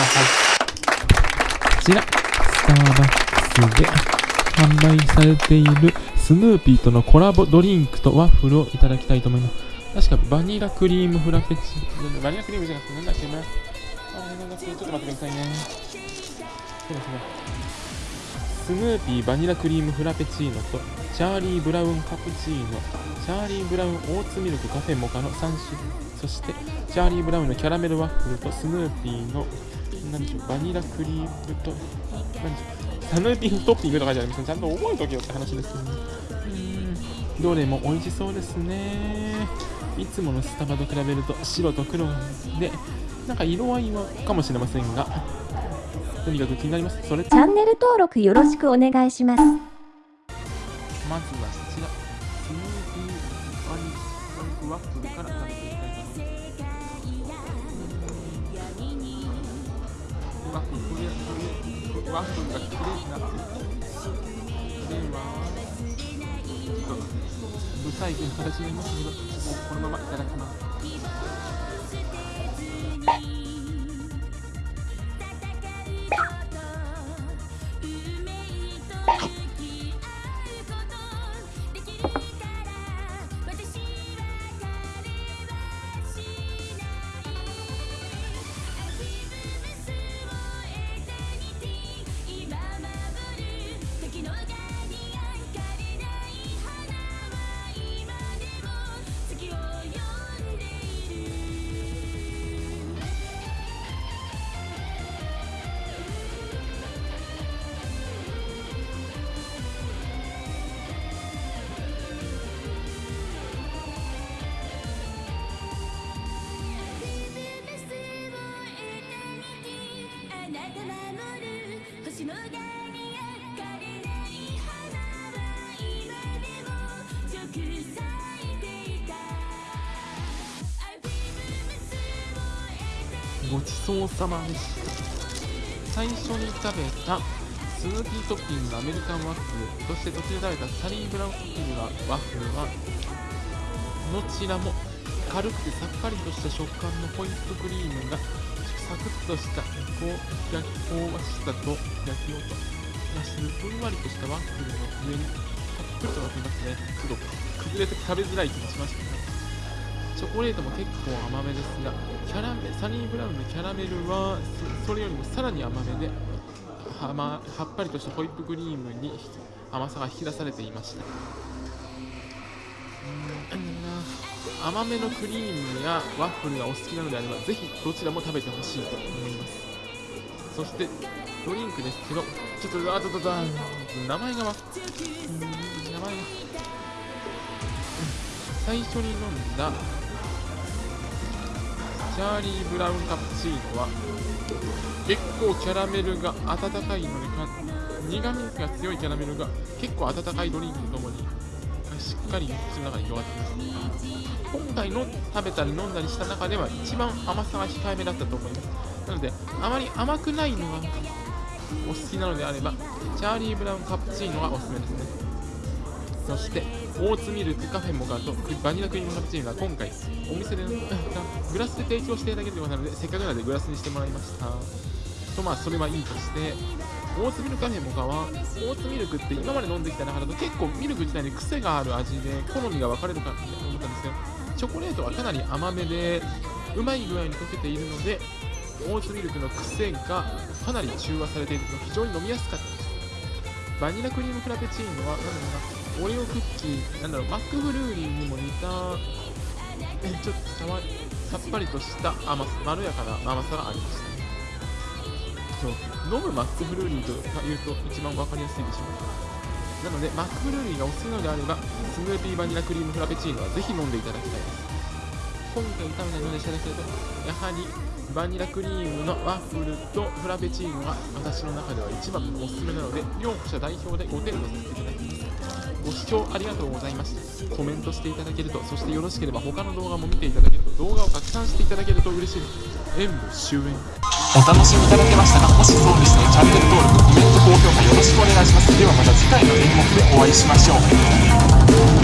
ださいこちらスターバックスで販売されているスヌーピーとのコラボドリンクとワッフルをいただきたいと思います。確かバニラクリームフラペチーノバニラクリームじゃなくてなんだっけなあちょっと待ってくださいねそうだそうだスヌーピーバニラクリームフラペチーノとチャーリーブラウンカプチーノ。チャーリーブラウンオーツミルクカフェモカの3種。そしてチャーリーブラウンのキャラメルワッフルとスヌーピーの何でしょうバニラクリームと何でしょうスヌーピートッピングとかじゃありませんちゃんと覚えとけよって話ですよねうんどれも美味しそうですねいつものスタバと比べると白と黒でなんか色合いはかもしれませんがとにかく気になります。それチャンネル登録よろしくお願いします。まずはこちら、スムージーワニワニワッフルから食べてみたいと思います。ワッフルが綺麗になってる。では、ちょっと、ブサイクな形になりますけどもう、このままいただきます。ごちそうさまでした。最初に食べたスヌーピートッピングアメリカンワッフルそして途中で食べたサリーブラウントッピングのワッフルはどちらも軽くてさっぱりとした食感のホイップクリームがサクッとしたこう焼き香ばしさと焼き音がするふんわりとしたワッフルの上にたっぷりと乗ってますね。ちょっと崩れて食べづらい気もしましたねチョコレートも結構甘めですがキャラメサニーブラウンのキャラメルはそれよりもさらに甘めでは,、ま、はっぱりとしたホイップクリームに甘さが引き出されていました。甘めのクリームやワッフルがお好きなのであればぜひどちらも食べてほしいと思います。そしてドリンクですけどちょっとあととと名前がわ名前が。最初に飲んだチャーリーブラウンカプチーノは結構キャラメルが温かいので苦味が強いキャラメルが結構温かいドリンクとともにしっかり口の中に広がっています。今回の食べたり飲んだりした中では一番甘さが控えめだったと思います。なのであまり甘くないのがお好きなのであればチャーリーブラウンカプチーノがおすすめですね。そしてオーツミルクカフェモカとバニラクリームカプチーノは今回お店でグラスで提供していただけるようなのでせっかくなのでグラスにしてもらいました。とまあそれはいいとしてオーツミルクカフェモカはオーツミルクって今まで飲んできた中だと結構ミルク自体に癖がある味で好みが分かれるかと思ったんですけどチョコレートはかなり甘めでうまい具合に溶けているのでオーツミルクの癖がかなり中和されているの非常に飲みやすかったです。バニラクリームフラペチーノは何だろうなオレオクッキーなんだろうマックフルーリーにも似たちょっとさっぱりとした甘さまろやかな甘さがありました。そう。飲むマックフルーリーというと一番分かりやすいでしょ。うなのでマックフルーリーがお好きなのであればスヌーピーバニラクリームフラペチーノはぜひ飲んでいただきたいです今回食べたのでいただけるとやはりバニラクリームのワッフルとフラペチーノが私の中では一番のおすすめなので両者代表で5点とさせていただきます。ご視聴ありがとうございました。コメントしていただけるとそしてよろしければ他の動画も見ていただけると動画を拡散していただけると嬉しい。です演武終演。お楽しみいただけましたがもしそうでしたらチャンネル登録コメント高評価よろしくお願いします。ではまた次回の演目でお会いしましょう。